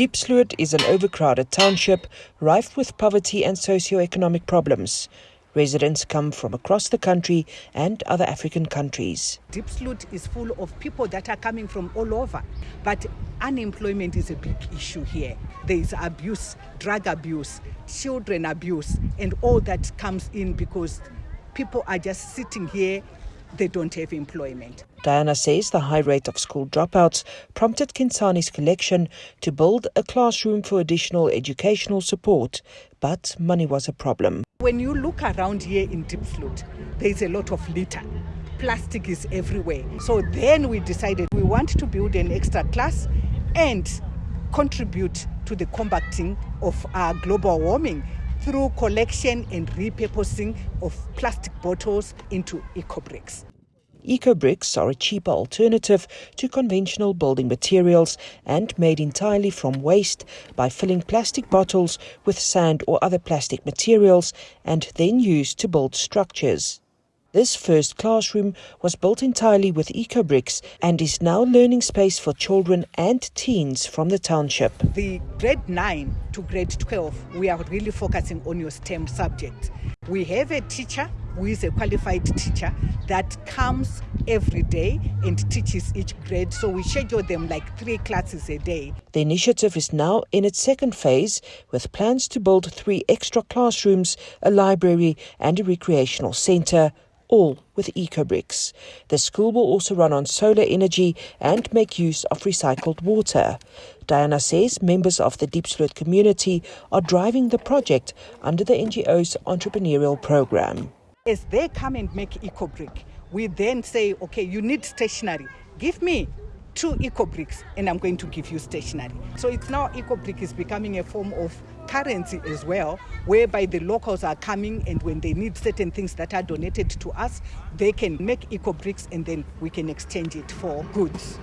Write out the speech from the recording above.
Diepsloot is an overcrowded township rife with poverty and socio-economic problems. Residents come from across the country and other African countries. Diepsloot is full of people that are coming from all over, but unemployment is a big issue here. There is abuse, drug abuse, children abuse, and all that comes in because people are just sitting here they don't have employment. Diana says the high rate of school dropouts prompted Kinsani's collection to build a classroom for additional educational support, but money was a problem. When you look around here in Diepsloot, there is a lot of litter. Plastic is everywhere. So then we decided we want to build an extra class and contribute to the combating of our global warming through collection and repurposing of plastic bottles into eco bricks. Eco bricks are a cheaper alternative to conventional building materials and made entirely from waste by filling plastic bottles with sand or other plastic materials and then used to build structures. This first classroom was built entirely with eco bricks and is now learning space for children and teens from the township. The grade 9 to grade 12, we are really focusing on your STEM subject. We have a teacher who is a qualified teacher that comes every day and teaches each grade. So we schedule them like three classes a day. The initiative is now in its second phase with plans to build three extra classrooms, a library, and a recreational center all with EcoBricks. The school will also run on solar energy and make use of recycled water. Diana says members of the Diepsloot community are driving the project under the NGO's entrepreneurial program. As they come and make EcoBrick, we then say, okay, you need stationery. Give me two eco bricks and I'm going to give you stationery. So it's now eco brick is becoming a form of currency as well, whereby the locals are coming and when they need certain things that are donated to us, they can make eco bricks and then we can exchange it for goods.